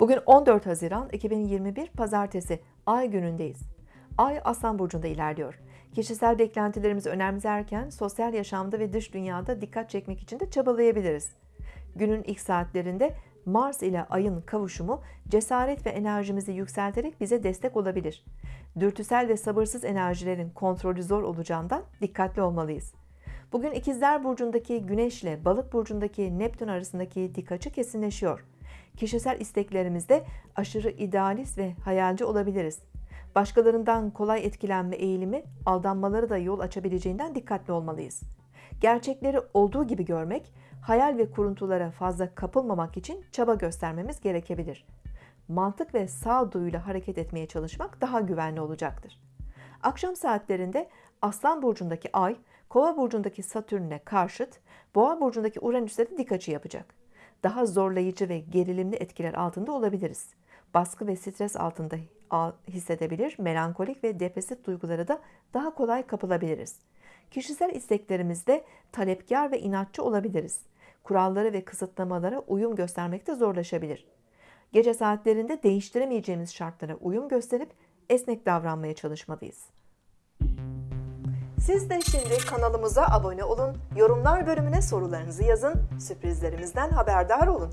Bugün 14 Haziran 2021 Pazartesi Ay günündeyiz. Ay Aslan Burcu'nda ilerliyor. Kişisel beklentilerimizi önemserken sosyal yaşamda ve dış dünyada dikkat çekmek için de çabalayabiliriz. Günün ilk saatlerinde Mars ile Ay'ın kavuşumu cesaret ve enerjimizi yükselterek bize destek olabilir. Dürtüsel ve sabırsız enerjilerin kontrolü zor olacağından dikkatli olmalıyız. Bugün İkizler Burcu'ndaki Güneş ile Balık Burcu'ndaki Neptün arasındaki dik açı kesinleşiyor. Kişisel isteklerimizde aşırı idealist ve hayalci olabiliriz. Başkalarından kolay etkilenme eğilimi aldanmaları da yol açabileceğinden dikkatli olmalıyız. Gerçekleri olduğu gibi görmek, hayal ve kuruntulara fazla kapılmamak için çaba göstermemiz gerekebilir. Mantık ve sağduyuyla hareket etmeye çalışmak daha güvenli olacaktır. Akşam saatlerinde Aslan burcundaki Ay, Kova burcundaki Satürn'e karşıt, Boğa burcundaki Uranüs'e de dik açı yapacak. Daha zorlayıcı ve gerilimli etkiler altında olabiliriz. Baskı ve stres altında hissedebilir, melankolik ve depresif duygulara da daha kolay kapılabiliriz. Kişisel isteklerimizde talepkar ve inatçı olabiliriz. Kurallara ve kısıtlamalara uyum göstermekte zorlaşabilir. Gece saatlerinde değiştiremeyeceğimiz şartlara uyum gösterip esnek davranmaya çalışmalıyız. Siz de şimdi kanalımıza abone olun, yorumlar bölümüne sorularınızı yazın, sürprizlerimizden haberdar olun.